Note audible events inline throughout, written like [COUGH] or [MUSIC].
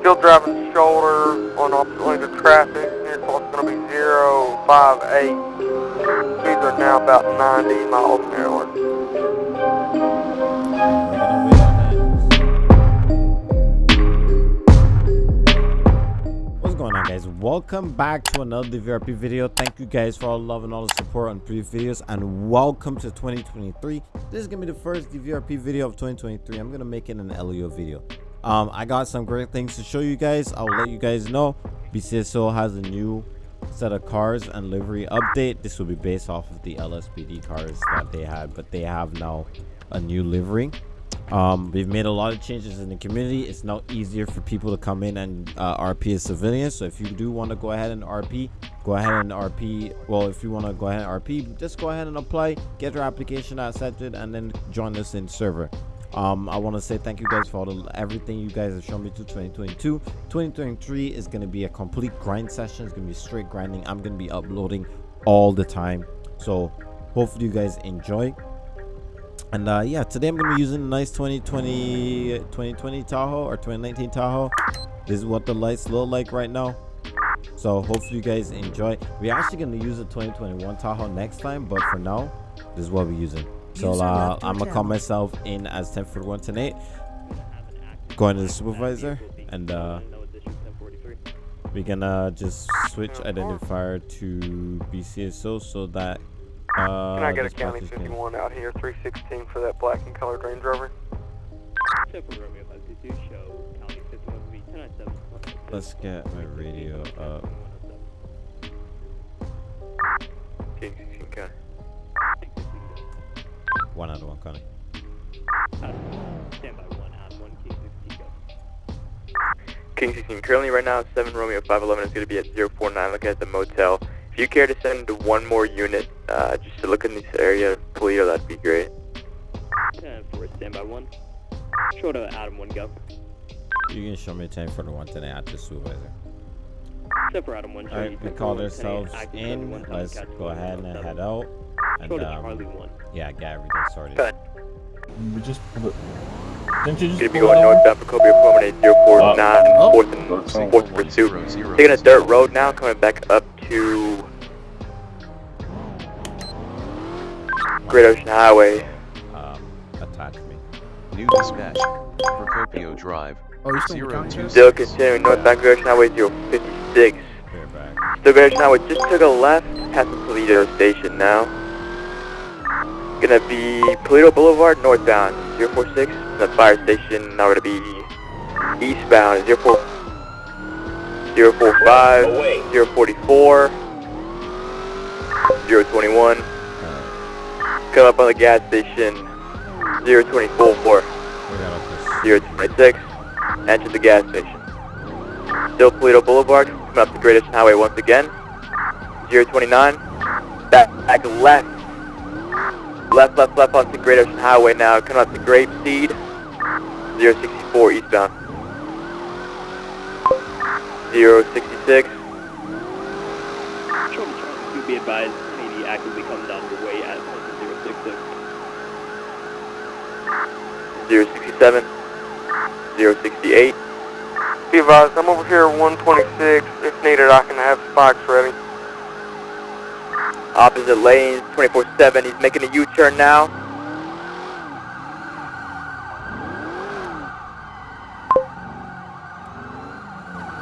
Still driving shoulder on opposite lanes of traffic. Near clock's going to be 058. Speeds are now about 90 miles an hour. What's going on guys? Welcome back to another DVRP video. Thank you guys for all the love and all the support on previous videos and welcome to 2023. This is gonna be the first DVRP video of 2023. I'm gonna make it an LEO video. Um, I got some great things to show you guys. I'll let you guys know. BCSO has a new set of cars and livery update. This will be based off of the LSPD cars that they had, but they have now a new livery. Um, we've made a lot of changes in the community. It's now easier for people to come in and uh, RP as civilians. So if you do want to go ahead and RP, go ahead and RP. Well, if you want to go ahead and RP, just go ahead and apply, get your application accepted, and then join us in server. Um, I want to say thank you guys for all the, everything you guys have shown me to 2022. 2023 is going to be a complete grind session. It's going to be straight grinding. I'm going to be uploading all the time. So hopefully you guys enjoy and uh yeah today i'm gonna be using a nice 2020 2020 tahoe or 2019 tahoe this is what the lights look like right now so hopefully you guys enjoy we're actually going to use a 2021 tahoe next time but for now this is what we're using so uh i'm gonna call myself in as 1041 tonight going to the supervisor and uh we're gonna just switch identifier to bcso so that uh, Can I get a County package can- 51 out here, 316 for that black and colored Range Rover? Temple Romeo 522 show County 51 will be 1097. Let's get my radio up. One out of one, Connie. Stand by one out one King 16 go. King 16, currently right now 7 Romeo 511 is going to be at 049 looking at the motel. If you care to send one more unit uh, just to look in this area of Paleto, that'd be great. 10 for stand by one. Short of Adam one go. You can show me 10 for the one today at the supervisor. Except for Adam one. show Alright, we 10 for called ourselves in. Let's go ahead and head out. And Short of Charlie um, one. yeah, get everything started. Good. We just pulled it. Didn't you just Going to be going out? northbound for Cobia Promenade 049, Oh. fourth and fourth pursuit. Taking a dirt road now, coming back up to Great Ocean Highway. Um, attack me. New dispatch. Procopio Drive. Oh, you're still in the Zero county? two Still continuing northbound Great Ocean Highway 056. Clear. Still Great Ocean Highway just took a left past the Paleto station now. Gonna be Paleto Boulevard northbound 046. The fire station now we're gonna be eastbound 04, 045, 044, 021. Alright, Come up on the gas station 024, we gotta push. 026. Enter the gas station. Still Paleto Boulevard, coming up the Greatest Highway once again. 029. Back, back left. Left, left, left onto Great Ocean Highway now, coming up to Grape Seed. 064 eastbound. 066. Short of Charlie two be advised. Haney actively come down the way at 066. 067, 068. Be advised, I'm over here at 126. If needed, I can have spikes ready. Opposite lanes, 24-7. He's making a U-turn now.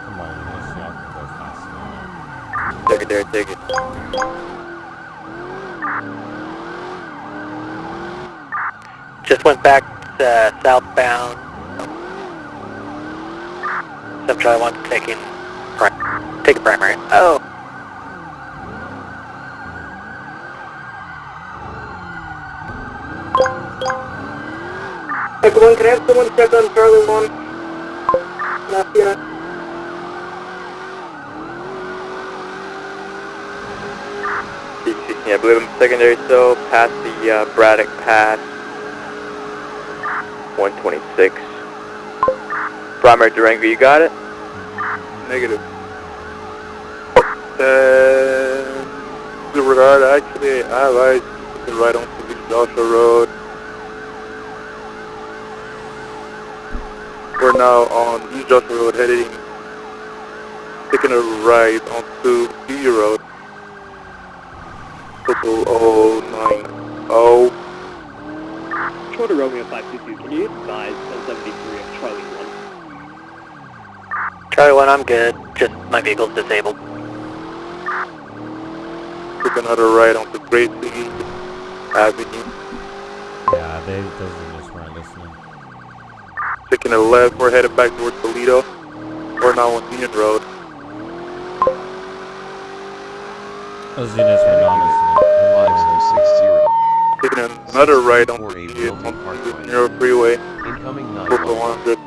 Come on, you guys. Y'all can go faster. Secondary ticket. Just went back uh, southbound. Charlie one taking pri- taking primary. Oh. Echo 1, can I have someone check on Charlie 1? Lafayette. I believe I'm secondary, so past the uh, Braddock Pass. 126. Primary Durango, you got it? Negative. Uh, good regard, actually, I have eyes looking right onto the Joshua Road. Now on East Joshua Road heading, taking a right onto P Road. Total 090. Control to Romeo 522, can you advise 1073 of Charlie 1? Charlie 1, I'm good. Just my vehicle's disabled. Took another right onto Gracie Avenue. Yeah, they those units weren't listening taking a left. We're headed back towards Paleto. We're now on Union Road. Those units were. Taking another right on the Union Road Freeway. Incoming 900.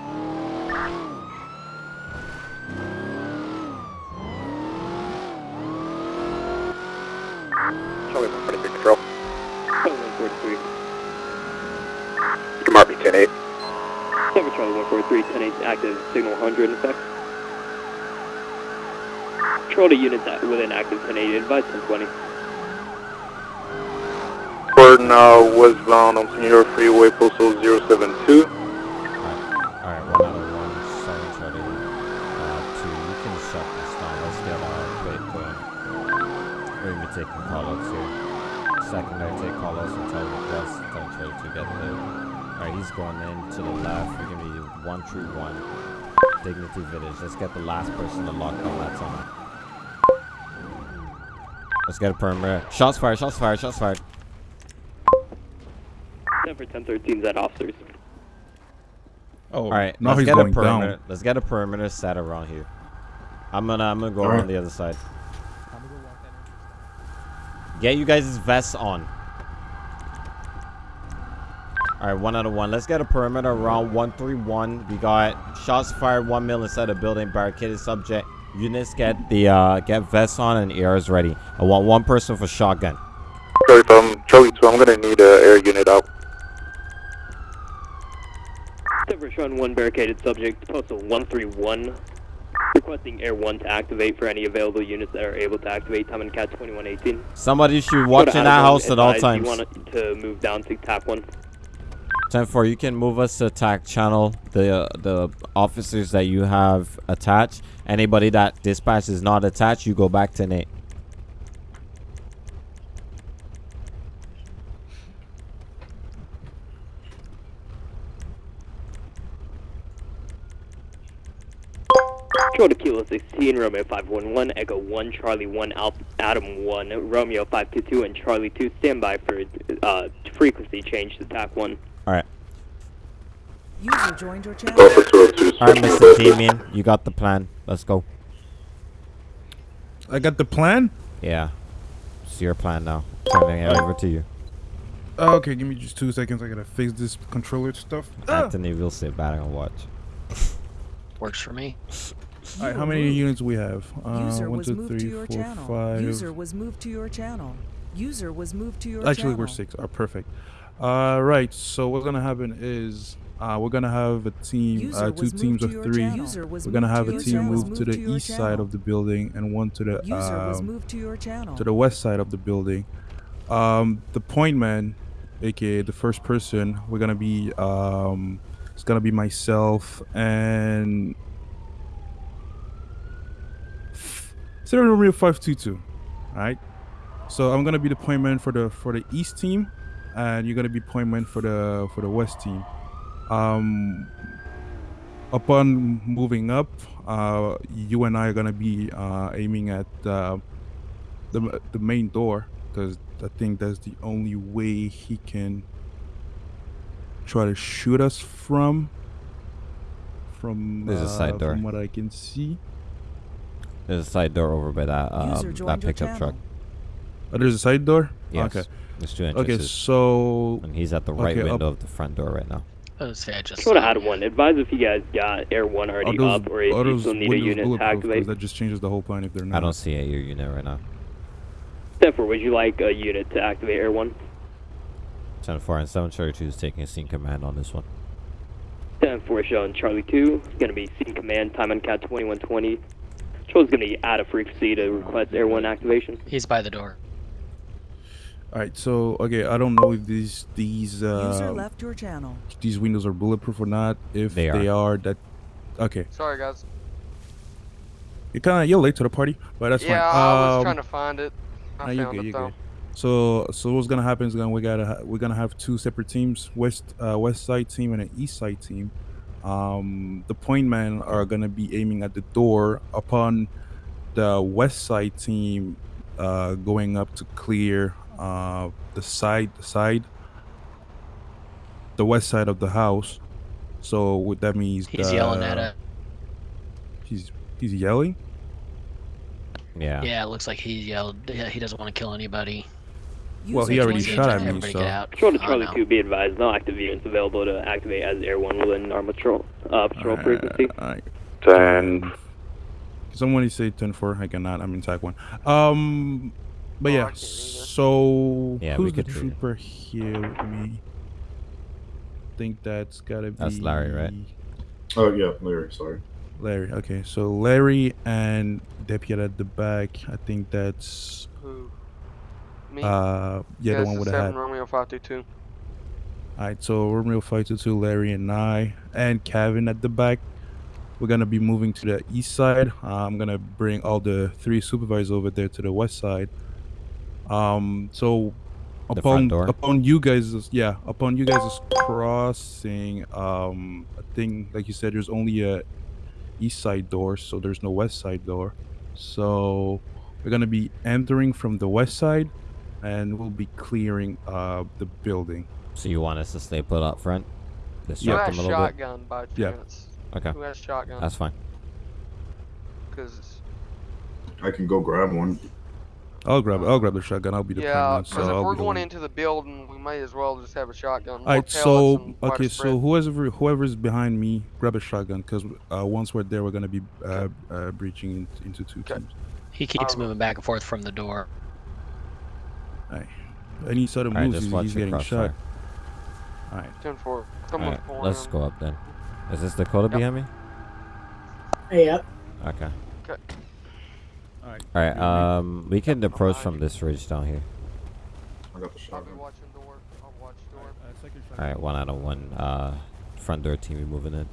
Control. Come on, B-10-8. Charlie 143, 10 active signal 100 in effect. Control to units at, within active 1080, advise 1020. We're now westbound on Senora Freeway, postal 072. Alright, one out of one, seven Charlie. Uh, two. You can shut this down. Let's get uh, quick. We're gonna be taking callouts here. Secondary take callouts and tell request. Tell Charlie to get there. Alright, he's going in to the left. We're gonna be one true one. Dignity Village. Let's get the last person to lock down that tunnel. Let's get a perimeter. Shots fired, shots fired, shots fired. Denver 1013 Z officers. Oh, All right, now let's he's get a going perimeter. down. Let's get a perimeter set around here. I'm gonna I'm gonna go All around right. the other side. Get you guys' vests on. All right, one out of one. Let's get a perimeter around 131. We got shots fired, one mil inside the building, barricaded subject. Units get the uh, get vests on and ears ready. I want one person for shotgun. Charlie, um, Charlie 2, I'm gonna need an air unit out. Denver showing one barricaded subject, postal 131. Requesting Air 1 to activate for any available units that are able to activate. Time and Cat 2118. Somebody should watch in that house at all times. You want to move down to tap 1. 10-4, you can move us to attack channel. The uh, the officers that you have attached. Anybody that dispatch is not attached, you go back to Nate. Control to Kilo 16, Romeo 511, Echo 1, Charlie 1, Alp, Adam 1, Romeo 522, and Charlie 2. standby for uh, frequency change to TAC 1. All right, User joined your channel. Alpha 202. all right, Mr. Damien, you got the plan. Let's go. I got the plan. Yeah, it's your plan now. Turning it over to you, Oh, okay, give me just two seconds. I gotta fix this controller stuff. Ah! Anthony. We'll sit back and watch. Works for me. All right, how many units we have? Uh, User one, was two, moved three, to your four, channel. five. User was moved to your channel. User was moved to your Actually, channel. we're six. Are perfect. Uh, right. So what's gonna happen is uh, we're gonna have a team, uh, two teams of three. channel. We're gonna have a team move to the east side of the building and one to the User was um, moved to your to the west side of the building. Um, the point man, aka the first person, we're gonna be um, it's gonna be myself and Sarah Romeo five two two. Alright. So I'm gonna be the point man for the for the east team, and you're gonna be point man for the for the west team. Um, upon moving up, uh, you and I are gonna be uh, aiming at uh, the the main door because I think that's the only way he can try to shoot us from. From There's a side uh, door. From what I can see, There's a side door over by that uh, that pickup truck. oh, there's a side door. Yes. Okay. There's two Okay. So and he's at the right okay, up- window of the front door right now. Oh, say I just. Control to saw Adam you. 1. Advise if you guys got Air 1 already those, up or if you still need a unit to activate. that just changes the whole plan if they're not. I don't see a your unit right now. Therefore, would you like a unit to activate Air 1? 10 4 and 7 Charlie 2 is taking scene command on this one. 10 4 showing Charlie 2. It's going to be scene command, time on cat 2120. Control's going to be out of frequency to request Air 1 activation. He's by the door. All right. So okay, I don't know if these these uh, left your channel. these windows are bulletproof or not. If They they are. are, that Okay, Sorry, guys. you're kind of you're late to the party, but that's yeah, fine. I was Um, trying to find it. I no, you're found good. it You're though. good. So, so what's gonna happen is gonna we gotta ha- we're gonna have two separate teams, west uh, west side team and an east side team. Um, the point men are gonna be aiming at the door upon the west side team uh, going up to clear uh, the side the side the west side of the house. So what that means He's the, yelling at us. He's he's yelling. Yeah. Yeah, it looks like he yelled. Yeah, he doesn't want to kill anybody. Well, he already shot your at me, so- get out. Control to Oh, Charlie no. 2, be advised, no active units available to activate as Air 1 within our patrol, uh, patrol frequency. Alright. Ten. Someone say ten four. I cannot. I'm in tag one. Um, but yeah. So Yeah, who's the could trooper here with me? think that's gotta be. That's Larry, right? Oh yeah, Larry. Sorry. Larry. Okay, so Larry and deputy at the back. I think that's Who? Me? uh yeah, the it's one with the seven hat. Romeo five two two. Alright, so Romeo five two two, Larry and I, and Kevin at the back. We're gonna be moving to the east side. Uh, I'm gonna bring all the three supervisors over there to the west side. Um, so The upon upon you guys, yeah, upon you guys crossing, um, I think like you said, there's only a east side door, so there's no west side door. So we're gonna be entering from the west side, and we'll be clearing uh the building. So you want us to stay put up front? Who Distract has them a little bit? shotgun by Yeah. chance? Okay. Who has shotgun? That's fine. Because I can go grab one. I'll grab I'll grab the shotgun. I'll be the yeah, prime one, so if I'll we're going into the building, we may as well just have a shotgun. Alright, so okay, so whoever whoever's behind me, grab a shotgun, because uh, once we're there, we're gonna be uh, uh, breaching in, into two Okay. teams. He keeps Um, moving back and forth from the door. Alright, any sudden Alright, moves, just he's, he's getting shot. crossfire. Alright, ten four. Someone Alright, pulling let's in. go up then. Is this Dakota Yep. behind me? Yep. Okay. Okay. Alright. Alright, um, we can approach from this ridge down here. I got the I'll be shotgun. watching door. I'll watch door. Alright, one out of one. Uh, front door team, we moving in.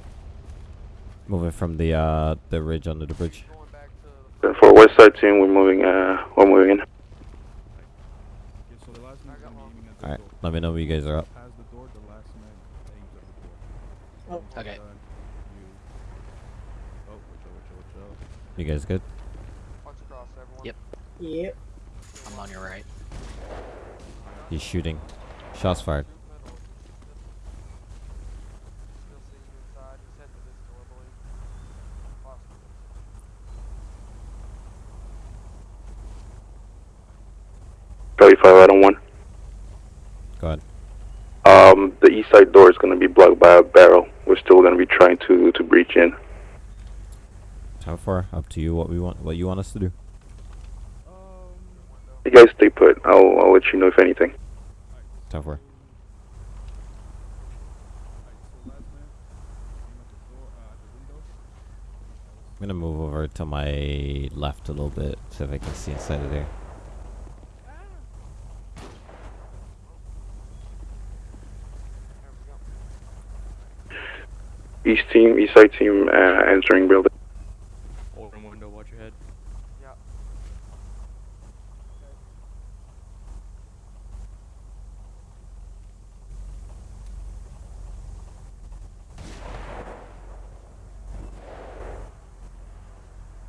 Moving from the uh the ridge under the bridge. Going back to the Ten four West Side team. We're moving. Uh, we're moving in. Okay, so the last man's I got gonna be one. aiming at the Alright, let me know when you guys are up. Past the door, the last man aims at. Okay. You. Oh, watch out, watch out, watch out. You guys good? watch across everyone. Yep. Yep. I'm on your right. He's shooting. Shots fired. Still see you inside. Just head to this door, I believe. Possibly. Charlie five out on one. Go ahead. Um, the east side door is going to be blocked by a barrel. We're still going to be trying to to breach in. How far? Up to you. What we want. What you want us to do? You guys stay put. I'll I'll let you know if anything. Time for. I'm gonna move over to my left a little bit, so if I can see inside of there. East team, east side team, uh, entering building. Open window, watch your head. Yeah.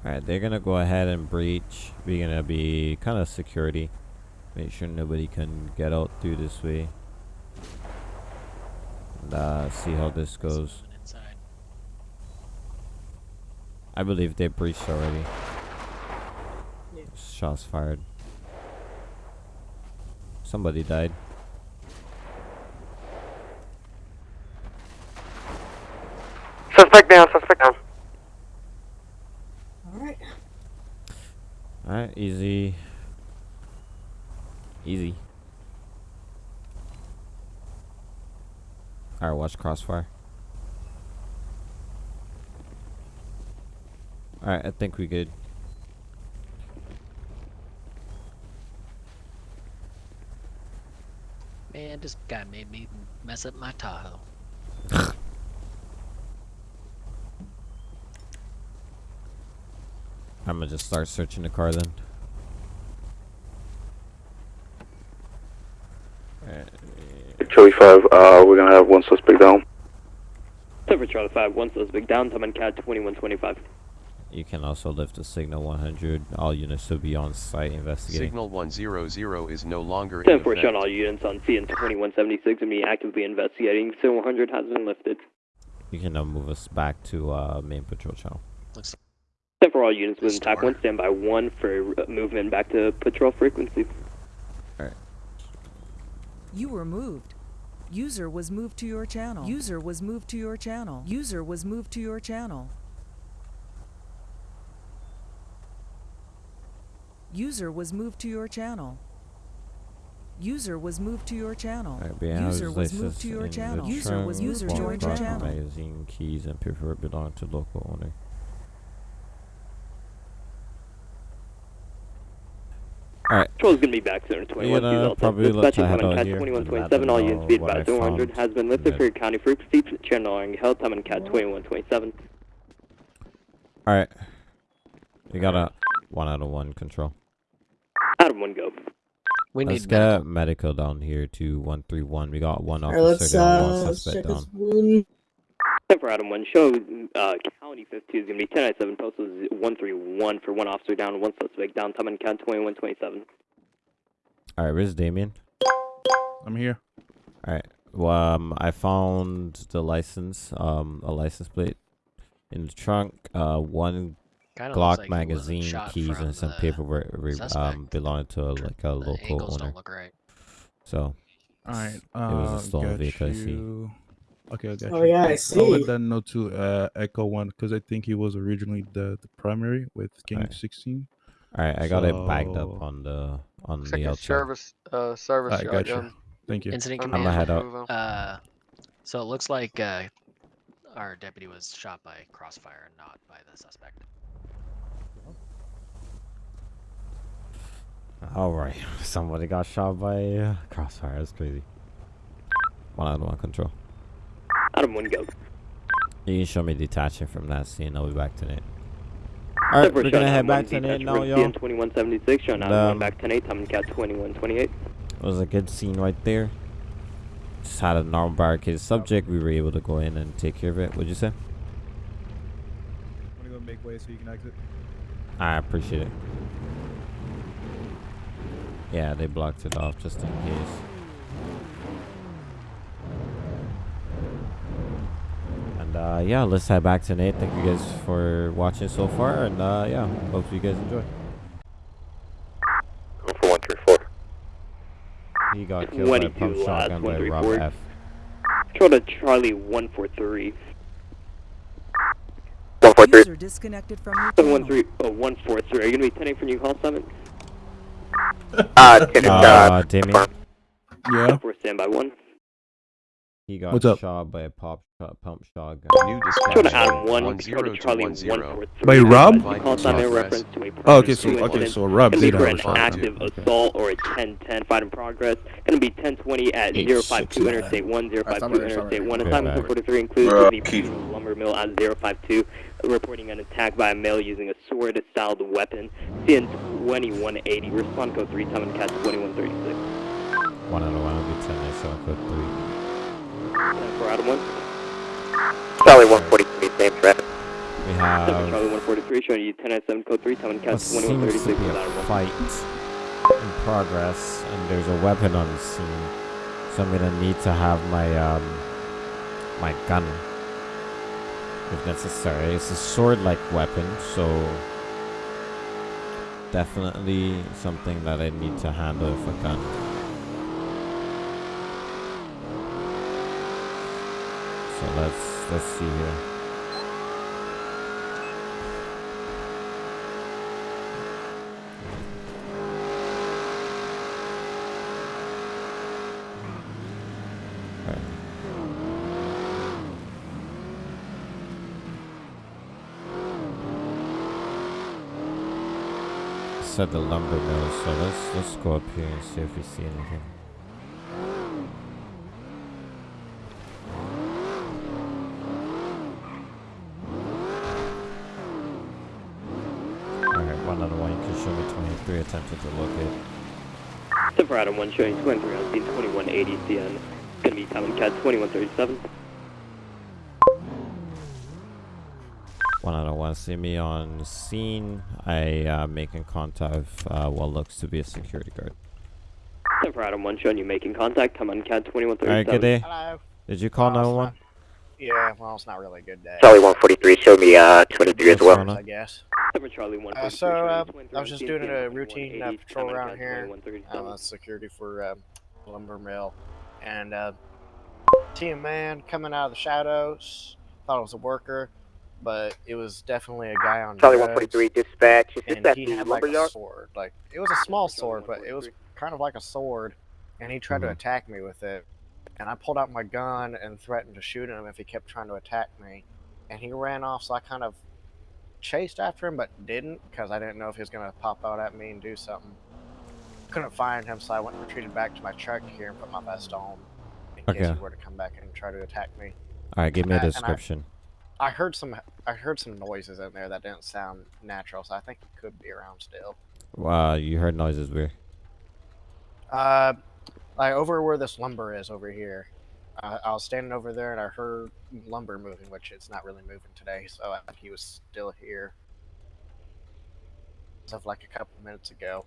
Alright, they're gonna go ahead and breach. We're gonna be kind of security. Make sure nobody can get out through this way. And, uh, see how this goes. I believe they breached already. Yeah. Shots fired. Somebody died. Suspect down. crossfire. Alright, I think we good. Man, this guy made me mess up my Tahoe. [LAUGHS] I'm gonna just start searching the car then. Charlie 5, uh, we're gonna have one suspect down. Seven Charlie 5, one suspect down, time on CAD 2125. You can also lift the signal 100. All units should be on site investigating. Signal 100 is no longer in 10 4 effect. on all units on CN 2176 and be actively investigating. Signal 100 has been lifted. You can now move us back to uh, main patrol channel. Looks 10 for all units within TAC 1, stand by 1 for uh, movement back to patrol frequency. Alright. You were moved. User was moved to your channel. User was moved to your channel. User was moved to your channel. User was moved to your channel. User was moved to your channel. User was moved to your channel. User was moved to your channel. Magazine, keys, and paperwork belong to local owner. Alright. Patrol is going to be back soon. 21 gonna Delta. probably let I head on out here and let 2127. All units be what I advised. 100 has been lifted for your county frequency. Channeling held time on CAD 2127. Alright. You got a one out of one control. Out of one go. We Let's need get medical down here to 131. We got one Alright, officer let's down, uh, one let's suspect check his down. Wound. 10 for Adam 1. Show uh, County 52 is going to be 1097. Postal is 131 for one officer down, one suspect down. Time on CAD 2127. Alright, where's Damien? I'm here. Alright. Well, um, I found the license, um, a license plate in the trunk, uh, one Kinda Glock like magazine, keys, and some paperwork re- um, suspect. belonging to like a The local owner. don't look right. So, All right. it Uh, was a stolen got vehicle. I see. You. Okay, I got Oh, yeah, I see. I'll see. let that know to uh, Echo One because I think he was originally the, the primary with King Alright. 16. Alright, I got it backed up on the on Looks the a outside. service, uh, service I got you. Thank you. Incident I'm I'ma command. head out. Move on. Uh, so it looks like uh, our deputy was shot by crossfire, not by the suspect. Alright, [LAUGHS] somebody got shot by uh, crossfire. That's crazy. One out of one control. Adam, one go. You can show me detaching from that scene. I'll be back tonight. Alright, Separate we're gonna shot, head Adam, back one tonight detached now, from y'all. CN 2176. Showing Adam, Um, one back 10 8. Time on CAD 2128. It was a good scene right there. Just had a normal barricade subject. We were able to go in and take care of it. What'd you say? I'm gonna go make way so you can exit. I appreciate it. Yeah, they blocked it off just in case. And uh, yeah, let's head back tonight. Thank you guys for watching so far, and uh, yeah, hope you guys enjoy. Go for 134. He got killed by a 22 pump shotgun by Rob 134. F. Control to Charlie 143. 143. User disconnected from your channel. 713, oh, 143. Are you going to be 10 8 for new call summit? Uh, 10 Uh, uh, Damien, Yeah. For standby 1. he got What's up? shot by a pop shot, pump shotgun. New Control to dispatch. Adam 1. One Control zero to to Charlie one zero. 143. By Rob? Call summit in to a Oh, okay, so two okay, incident. so Rob Gonna did be for have a an shotgun. active Okay. assault or a 1010 fight in progress. Gonna be 1020 at Eight, 052 six, Interstate 1, Alright, 052 summary, Interstate 1. Okay, Assignment back. 243 includes the Keith. lumber mill at 052, reporting an attack by a male using a sword-styled weapon. CN 2180, respond code 3, time and catch 2136. One out of one will be 10 I saw code 3. Time for Adam 1. Charlie 143, same traffic. We have Charlie 143, showing you 1097 code 3, time and what catch seems to 2136 be a fight in progress, and there's a weapon on the scene. So I'm gonna need to have my um my gun if necessary. It's a sword-like weapon, so definitely something that I need to handle with a gun. So let's let's see here. Alright. Said the lumber mill, so let's let's go up here and see if we see anything. show me 23 attempted to locate. Silver Adam 1 showing 23 on scene 2180 CN. Gonna be Tom and Cat 2137. One out of one. See me on scene. I uh, making contact with uh, what looks to be a security guard. Silver Adam 1 showing you making contact. Tom and Cat 2137. Alright, good day. Hello. Did you call 911? Yeah, well, it's not really a good day. Charlie 143, show me uh 23 as well. I guess. Silver Charlie 1 Uh, so, uh, I was just doing a routine uh, patrol around here. Uh, security for um, lumber mill, and uh, see a man coming out of the shadows. Thought it was a worker, but it was definitely a guy on Charlie drugs, 143, dispatch. Is and he had like a sword. Like it was a small sword, but it was kind of like a sword, and he tried to Mhm. attack me with it. And I pulled out my gun and threatened to shoot him if he kept trying to attack me. And he ran off, so I kind of chased after him, but didn't because I didn't know if he was gonna pop out at me and do something. Couldn't find him, so I went and retreated back to my truck here and put my vest on in case Okay. he were to come back and try to attack me. Alright, give me a and I- description. I heard some I heard some noises in there that didn't sound natural, so I think he could be around still. Wow, you heard noises weird. Uh, like over where this lumber is over here. Uh, I was standing over there and I heard lumber moving, which it's not really moving today, so I he was still here. As of like a couple minutes ago.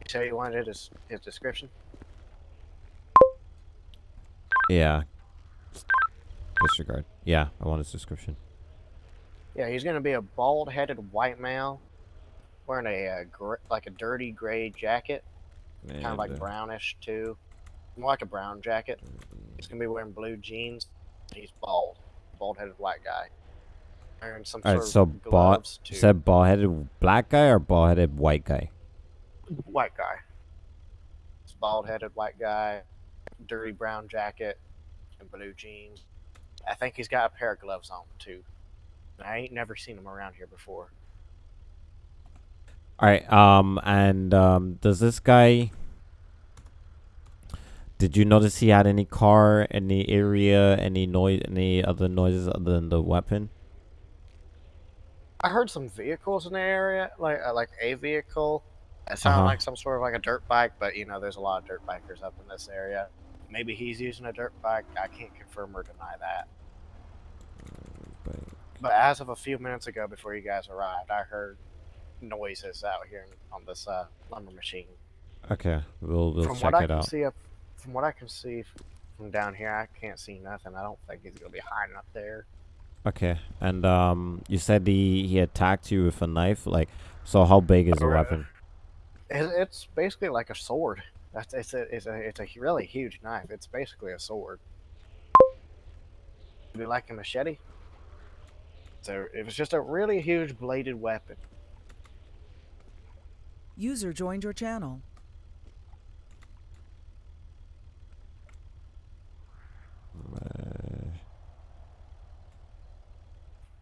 You say you wanted his his description? Yeah. Disregard. Yeah, I want his description. Yeah, he's gonna be a bald-headed white male, wearing a uh, gr- like a dirty gray jacket, kind of like uh, brownish too, more like a brown jacket. He's gonna be wearing blue jeans. He's bald, bald-headed white guy, wearing some Alright, sort so of bald. too. said bald-headed black guy or bald-headed white guy? White guy. It's bald-headed white guy, dirty brown jacket, and blue jeans. I think he's got a pair of gloves on too. I ain't never seen him around here before. All right. Um, and um, does this guy? Did you notice he had any car, any area, any noise, any other noises other than the weapon? I heard some vehicles in the area, like uh, like a vehicle. It sounded Uh-huh. like some sort of like a dirt bike, but you know, there's a lot of dirt bikers up in this area. Maybe he's using a dirt bike. I can't confirm or deny that. But as of a few minutes ago, before you guys arrived, I heard noises out here on this uh, lumber machine. Okay, we'll we'll from check what I it can out. see up, from what I can see from down here, I can't see nothing. I don't think he's gonna be hiding up there. Okay, and um, you said he he attacked you with a knife. Like, so how big is the Correct. weapon? It's basically like a sword. That's it's a it's a it's a really huge knife. It's basically a sword. Would you like a machete? So it was just a really huge bladed weapon. User joined your channel.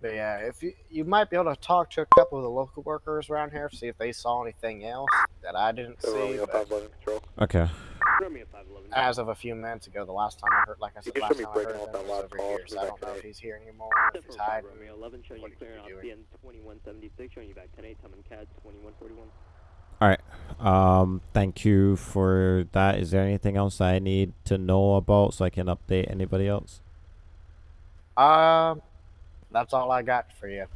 But uh, yeah, if you you might be able to talk to a couple of the local workers around here, see if they saw anything else that I didn't see. but Okay. as of a few minutes ago, the last time I heard, like I said, last time I heard off him that was last over call, here, so I don't know if he's here anymore, if he's hiding. Romeo 11 showing you what he clearing out be doing. CN 2176 showing you back 10 8 Tom and Cat 2141. All right. Um, thank you for that. Is there anything else I need to know about so I can update anybody else? Um, that's all I got for you.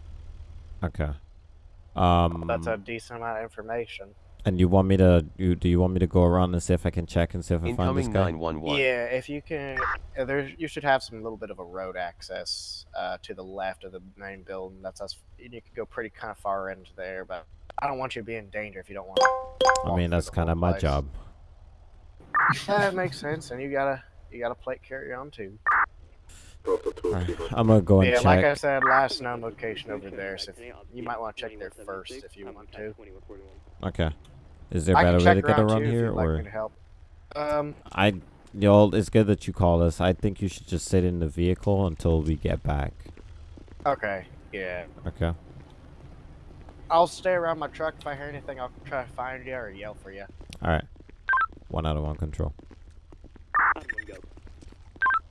Okay. Um, That's a decent amount of information. and you want me to you do you want me to go around and see if I can check and see if I find this Incoming guy? 911. Yeah, if you can, uh, there you should have some little bit of a road access uh, to the left of the main building. That's us. You can go pretty kind of far into there, but I don't want you to be in danger if you don't want. to I mean, that's kind of my place. job. [LAUGHS] That makes sense, and you gotta you gotta plate carry on too. I'm gonna go and yeah, check. like I said, last known location over there. So if, you might want to check there first if you want to. Okay. Is there a better way to get around here, like or help. Um, I, y'all? It's good that you called us. I think you should just sit in the vehicle until we get back. okay, yeah. Okay. I'll stay around my truck. If I hear anything, I'll try to find you or yell for you. All right. One out of one control.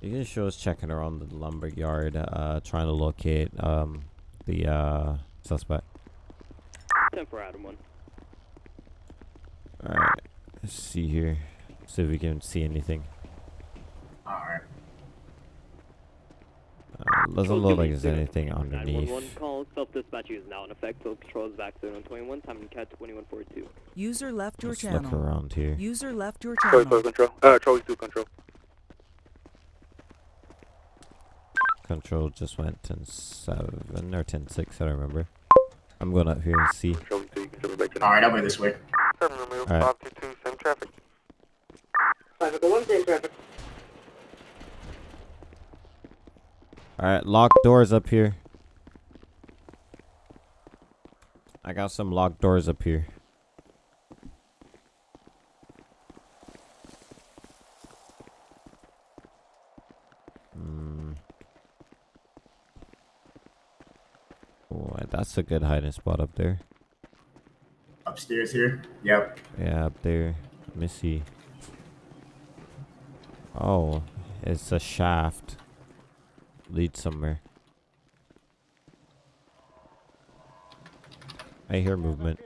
You can show us checking around the lumber yard, uh, trying to locate um the uh suspect. 10 for Adam 1. Alright. Let's see here. See if we can see anything. Alright. Uh, doesn't look like there's anything underneath. 911 call, self-dispatching is now in effect. Total control is back to 21, time and cat 2142. User left your Let's channel. look around here. User left your Charlie channel. 4 control. Uh, Charlie 2 control. Control just went 10 7 or 10 6, I don't remember. I'm going up here and see. Charlie 2, you can jump back to Alright, I'll be this way. 7 Romeo Alright. 522, same traffic. Five Echo One, same traffic. Alright, locked doors up here. I got some locked doors up here. Hmm. That's a good hiding spot up there. Upstairs here. Yep. Yeah, up there. Let me see. Oh, it's a shaft. Lead somewhere. I hear movement.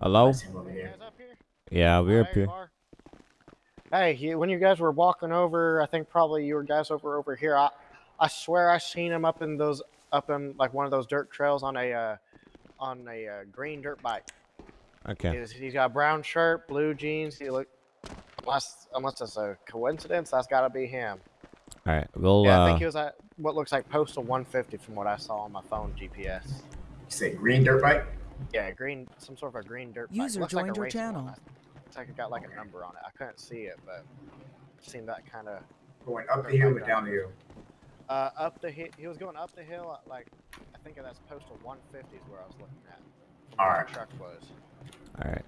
Hello? Him over here. Yeah, we're up here. Hey, you, when you guys were walking over, I think probably you were guys over over here. I, I swear I seen him up in those, up in like one of those dirt trails on a, uh, on a uh, green dirt bike. Okay. He's, he's got a brown shirt, blue jeans. He look, unless unless it's a coincidence, that's got to be him. Alright, we'll yeah, I uh think he was at what looks like postal 150 from what I saw on my phone GPS. You say green dirt bike? Yeah, green, some sort of a green dirt bike. User Looks like a joined your racing one. channel. It's like it got like a number on it. I couldn't see it, but it seemed that kind of Going up the hill or down the hill? uh, up the hill. He was going up the hill. uh, Like I think that's postal 150 is where I was looking at. Alright. the truck was. Alright.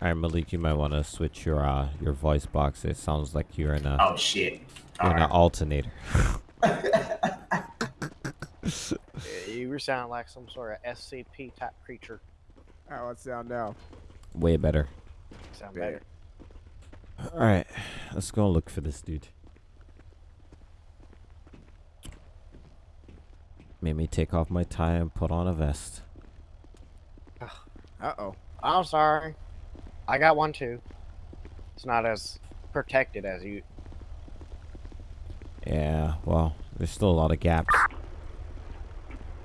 Alright, Malik, you might want to switch your uh your voice box. It sounds like you're in a Oh shit. you're in an alternator. [LAUGHS] You were sounding like some sort of SCP type creature. How it sound now? Way better. Sound Yeah. better. Alright, let's go look for this dude. Made me take off my tie and put on a vest. Uh oh. I'm sorry. I got one too. It's not as protected as you. Yeah, well, there's still a lot of gaps.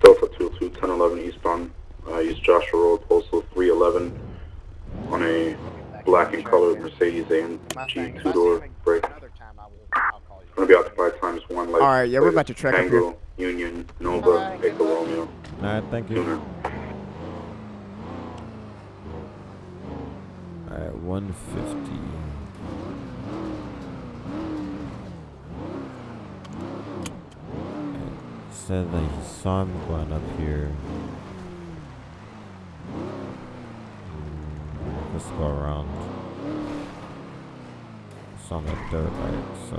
Delta 22, 1011 eastbound. Uh, use Joshua Road, postal 311 on a black and colored Mercedes AMG two-door break. I'm gonna be out occupied times one. Light Alright, yeah, we're about to track up Tango, Union, Nova, Echo Romeo. Alright, thank you. Sooner. Alright, 150. It said that he saw him going up here. Let's go around. It's on the dirt bike, so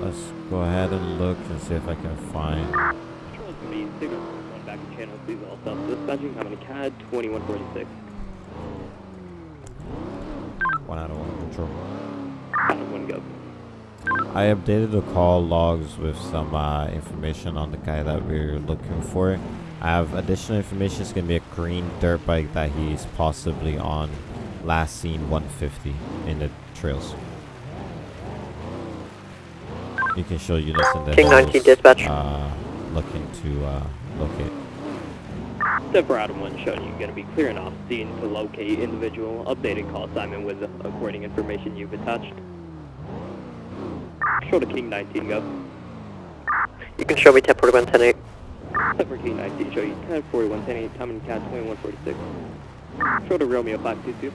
let's go ahead and look and see if I can find channel, please all self-dispatching, time and CAD 2146. one out of one control. Adam 1 go. I updated the call logs with some uh, information on the guy that we're looking for. I have additional information. It's gonna be a green dirt bike that he's possibly on. Last seen 150 in the trails. You can show units in the King 19 hills, dispatch. Uh, looking to uh, locate. Step for Adam 1 showing you going to be clearing off scene to locate individual. Updated call assignment with the according information you've attached. Show to King 19 go. You can show me 1041, 108. Step for King 19 show you 1041, 10 time and CAD 2146. Show to Romeo 522.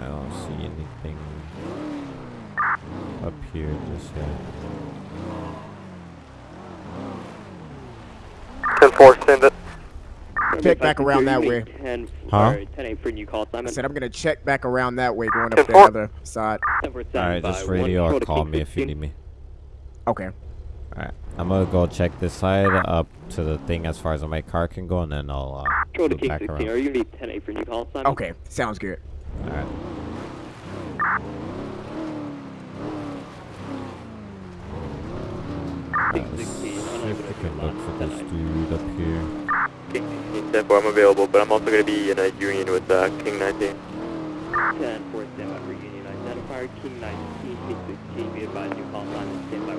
I don't see anything up here just yet. 10-4, send it. Check back around that way. 10, Huh? sorry, 10 8 for new call I said I'm gonna check back around that way, going up the other side. Alright, just radio or call me if you need me. Okay. Alright, I'm gonna go check this side up to the thing as far as my car can go, and then I'll uh, Show to back 16. around. Are you going to be 10 8 for new call assignment? Okay, sounds good. Alright. If we can look for this dude up here. King 16, 10 4, I'm available, but I'm also going to be in a union with uh, King 19. 10 4, stand by for Union identifier. King 19, King 16, be advised you call line and stand by.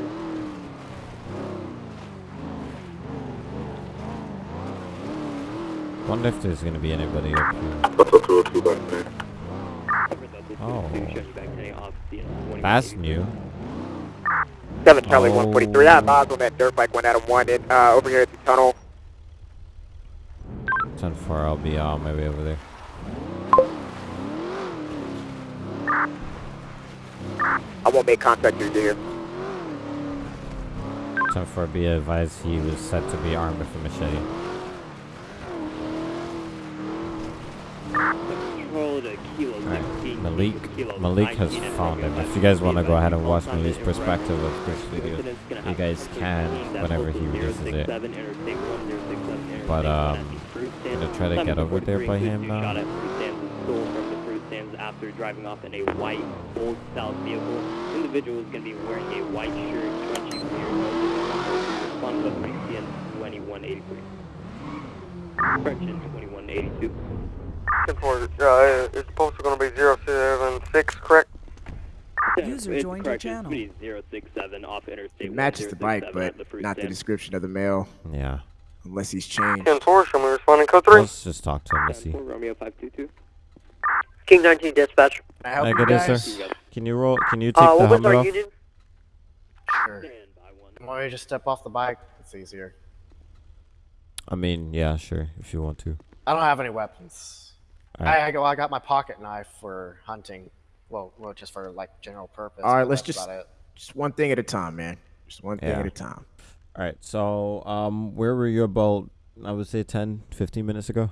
Wonder if there's gonna be anybody up here. Delta 202 back there. Oh. That's new. 7 Charlie Oh. 143. I'm odds on that dirt bike went out of one in, uh, over here at the tunnel. 10 4, I'll be on my way over there. I won't make contact with you here. 10 4, be advised he was said to be armed with a machete. Control to Kilo Alright, 16. Malik, Malik has found him. If you guys want to go ahead and watch Malik's perspective of this video, you guys can whenever he releases it. 067, Interstate 1067, But, um, 1 at the fruit I'm gonna try to get over there by him now. shot at fruit stands and stole from the fruit stands after driving off in a white old style vehicle. Individual is going to be wearing a white shirt, crunchy beard, to 3 2183. Correction 2182. 10 4, uh, it's posted going to be 076, correct? User It's joined your channel. Speed 067 off Interstate It matches the bike, but the fruit not the description of the male. Yeah. Unless he's changed. 10 4, show me responding code 3. Let's just talk to him. Let's see. Romeo 522. King 19 dispatch. Can I help Hey, you good day, sir. Can you roll? Can you take Uh, the what helmet our off? union? Sure. don't you just step off the bike? It's easier. I mean, yeah, sure, if you want to. I don't have any weapons. Alright. I, I go. I got my pocket knife for hunting. Well, well, just for like general purpose. All right, let's just just one thing at a time, man. Just one thing Yeah. at a time. All right. So, um, where were you about? I would say 10, 15 minutes ago.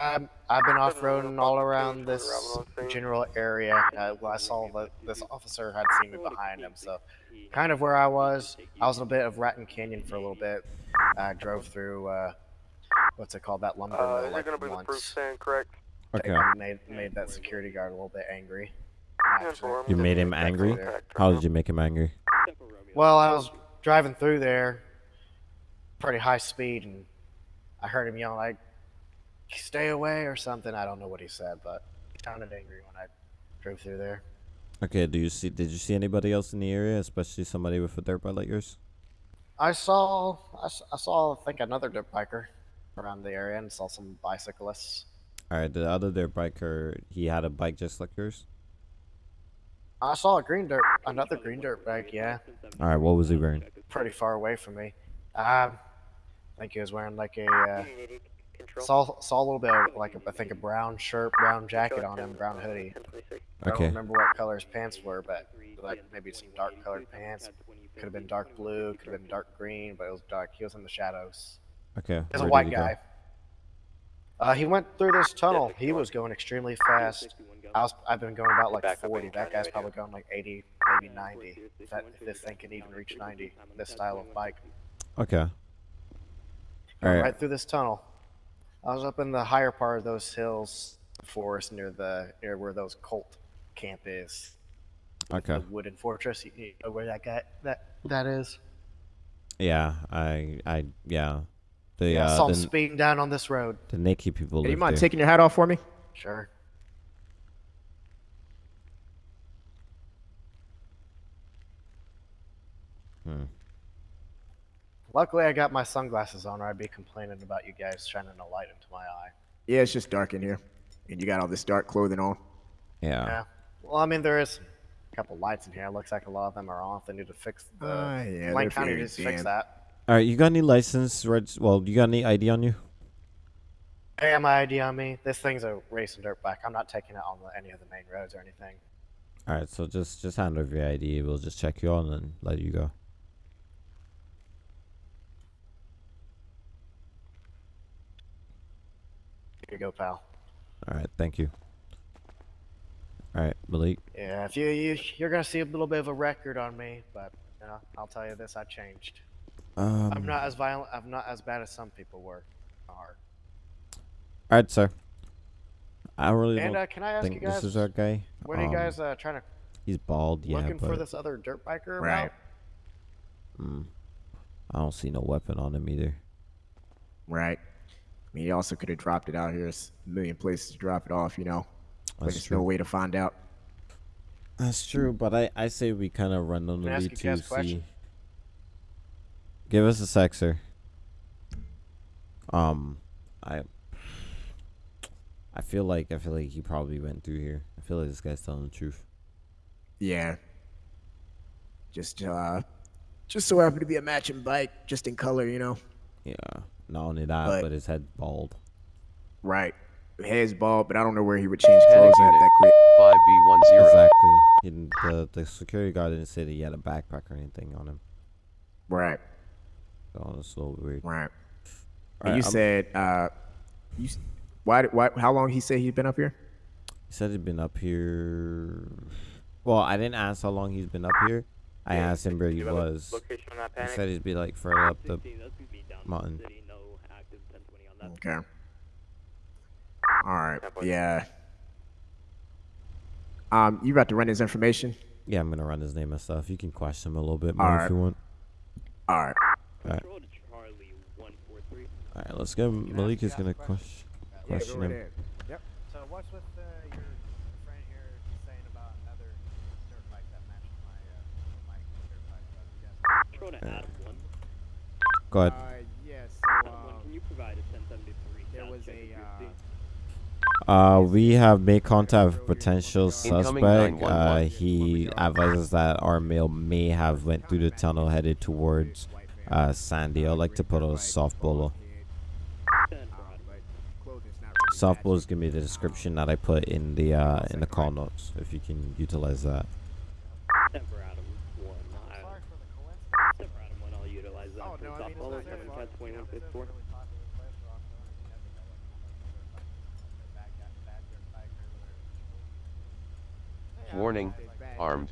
Um, I've been off roading all around this general area. Uh, well, I saw that this officer had seen me behind him, so kind of where I was. I was in a bit of Raton Canyon for a little bit. I drove through uh, what's it called? That lumber Uh, mill is like it going to be the once. proof stand, correct? Okay. And made made that security guard a little bit angry. You made him angry. How did you make him angry? Well, I was driving through there, pretty high speed, and I heard him yell like, "Stay away" or something. I don't know what he said, but he sounded angry when I drove through there. Okay. Do you see? Did you see anybody else in the area, especially somebody with a dirt bike like yours? I saw, I saw, I think another dirt biker around the area, and saw some bicyclists. All right. The other dirt biker, he had a bike just like yours. I saw a green dirt, another green dirt bike. Yeah, All right. What was he wearing? pretty far away from me. Um, I think he was wearing like a. Uh, saw saw a little bit of like a, I think a brown shirt, brown jacket on him, brown hoodie. Okay. I don't remember what color his pants were, but like maybe some dark colored pants. Could have been dark blue, could have been dark green, but it was dark. He was in the shadows. Okay. He's a white he guy. Uh, he went through this tunnel. He was going extremely fast. I was, I've been going about like 40. That guy's probably going like 80, maybe 90. If, that, if this thing can even reach 90, this style of bike. Okay. All Going right. right through this tunnel. I was up in the higher part of those hills, forest near the near where those cult camp is. Okay. The wooden fortress. You, you know where that guy that that is? Yeah. I. I. Yeah. The Yeah, uh, saw him the, speeding down on this road. the Nikki people. Hey, you mind there. taking your hat off for me? Sure. Hmm. Luckily, I got my sunglasses on, or I'd be complaining about you guys shining a light into my eye. Yeah, it's just dark in here, and you got all this dark clothing on. Yeah. Yeah. Well, I mean, there is a couple lights in here. It looks like a lot of them are off. They need to fix the. Ah, yeah, Lane they're County needs to fix that. All right. You got any license? Red. Well, you got any ID on you? Hey, have my ID on me. This thing's a racing dirt bike. I'm not taking it on the, any of the main roads or anything. All right. So just just hand over your ID. We'll just check you on and let you go. Here you go, pal. All right. Thank you. All right, Malik. Yeah, if you, you you're gonna see a little bit of a record on me, but you know, I'll tell you this: I changed. Um, I'm not as violent. I'm not as bad as some people were. Are. All right, sir. I really And, don't uh, can I ask think you guys, this is our guy. What are you Um, guys uh, trying to He's bald, yeah, looking but for this other dirt biker Right. about? Hmm. I don't see no weapon on him either. Right. I mean, he also could have dropped it out here. There's a million places to drop it off, you know. But That's there's true. no way to find out. That's true, but I, I say we kind of run on the Can I ask lead to see. question? Give us a sexer. Um, I I feel like I feel like he probably went through here. I feel like this guy's telling the truth. Yeah. Just, uh, just so happened to be a matching bike, just in color, you know. Yeah. Not only that, But- but, his head bald. Right. Hair's bald, but I don't know where he would change clothes at that quick. 5B10. Exactly. He didn't, the the security guard didn't say that he had a backpack or anything on him. Right. So it's a little weird. Right. Alright, you I'm- said, uh, you, why, did- why, how long he said he'd been up here? He said he'd been up here. Well, I didn't ask how long he's been up here. I asked him where he you have a was. location on that He said he'd be like further up the mountain. Okay. All right. Yeah. Um, you about to run his information? Yeah, I'm gonna run his name and stuff. You can question him a little bit more Alright. if you want. All right. Alright. Alright, let's go. Malik is gonna question question him. Yep. So what's with uh, your friend here saying about another dirt bike that matches my uh, my dirt bike? Uh, Control to Adam 1. Go ahead. Uh, yes. Adam 1, can you provide a 1073 There was a, uh, Uh, we have made contact with potential suspect. Uh, he advises that our male may have went through the tunnel headed towards uh, Sandy. I'd like to put a softball. Softball is gonna be the description that I put in the uh, in the call notes. If you can utilize that. Except for Adam 1. I, except for Adam 1, I'll utilize that for softball 7 cat 2154. Warning. Armed.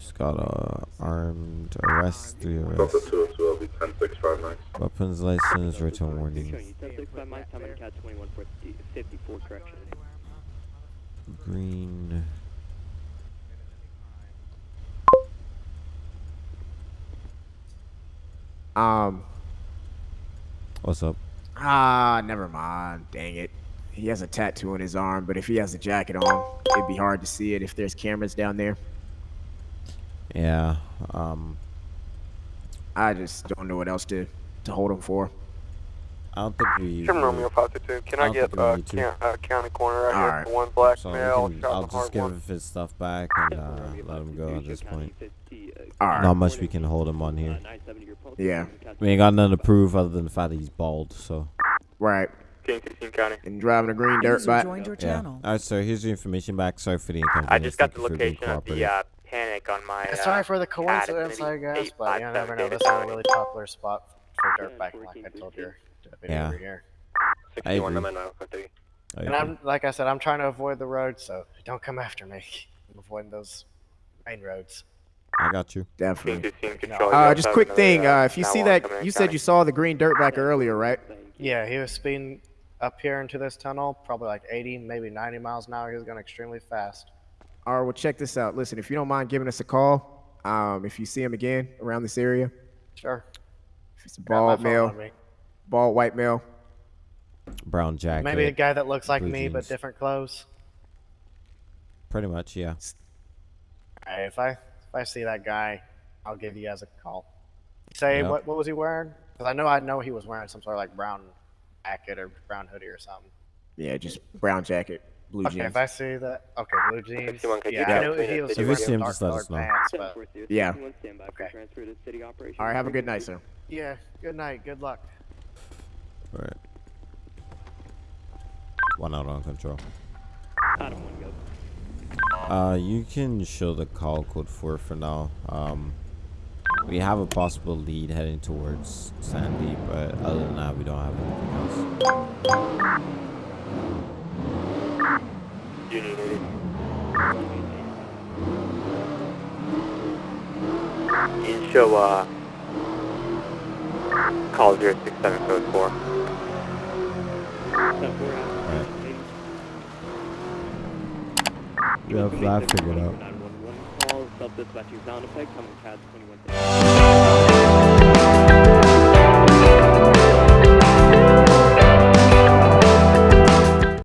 Just got a armed arrest, three Delta arrests. 202, I'll be 10659. Weapons license, return Showing warning. you 1065 miles, time on cat 2154, correction. Green. Um. What's up? Ah, never mind. Dang it. He has a tattoo on his arm, but if he has a jacket on, it'd be hard to see it if there's cameras down there. Yeah. Um. I just don't know what else to to hold him for. I don't think we. Jim Romeo 522, can I, don't get think we uh, can, uh, county corner right Alright. here for one black So male, can, I'll just heart give one. his stuff back and uh, let him go at this point. Alright. Not much we can hold him on here. Yeah. We ain't got nothing to prove other than the fact that he's bald. So. Right. King 16 County. And driving a green dirt User bike. your Yeah. channel. All right, sir. Here's your information back. Sorry for the inconvenience. I just got Thank the you for being location of the uh, panic on my. Uh, Sorry for the coincidence, It's I guess, be but you never know. This is a really popular spot for dirt bike, like I told you deputy Yeah. over here. I agree. I And. I'm like I said, I'm trying to avoid the road, so don't come after me. I'm avoiding those main roads. I got you. Definitely. King 16 Control. Uh, just quick thing. uh, Uh, if you see that, you said you saw the green dirt bike earlier, right? Yeah, he was speeding up here into this tunnel, probably like 80, maybe 90 miles an hour. He was going extremely fast. All right. Well, check this out. Listen, if you don't mind giving us a call, um, if you see him again around this area, Sure. if it's a bald male, on bald white male, Brown jacket. Maybe a guy that looks like blue me but different clothes. Pretty much, yeah. Alright, if I if I see that guy, I'll give you guys a call. Say Yep. what what was he wearing? Because I know I know he was wearing some sort of like brown jacket or brown hoodie or something. yeah, just brown jacket, blue okay, jeans. if I see that, okay, blue jeans. 61, could Yeah, get I knew between he the was city If you see him, dark just let us know. pants, but Yeah. 61, stand by for Okay. city operations. All right. Have a good night, sir. yeah. Good night. Good luck. All right. One out on control. Adam 1, go. Uh, you can show the call code for for now. Um, we have a possible lead heading towards Sandy, but other than that, we don't have anything else. Union 80. You can show uh, call 067 code 4. Alright. We have that figured out.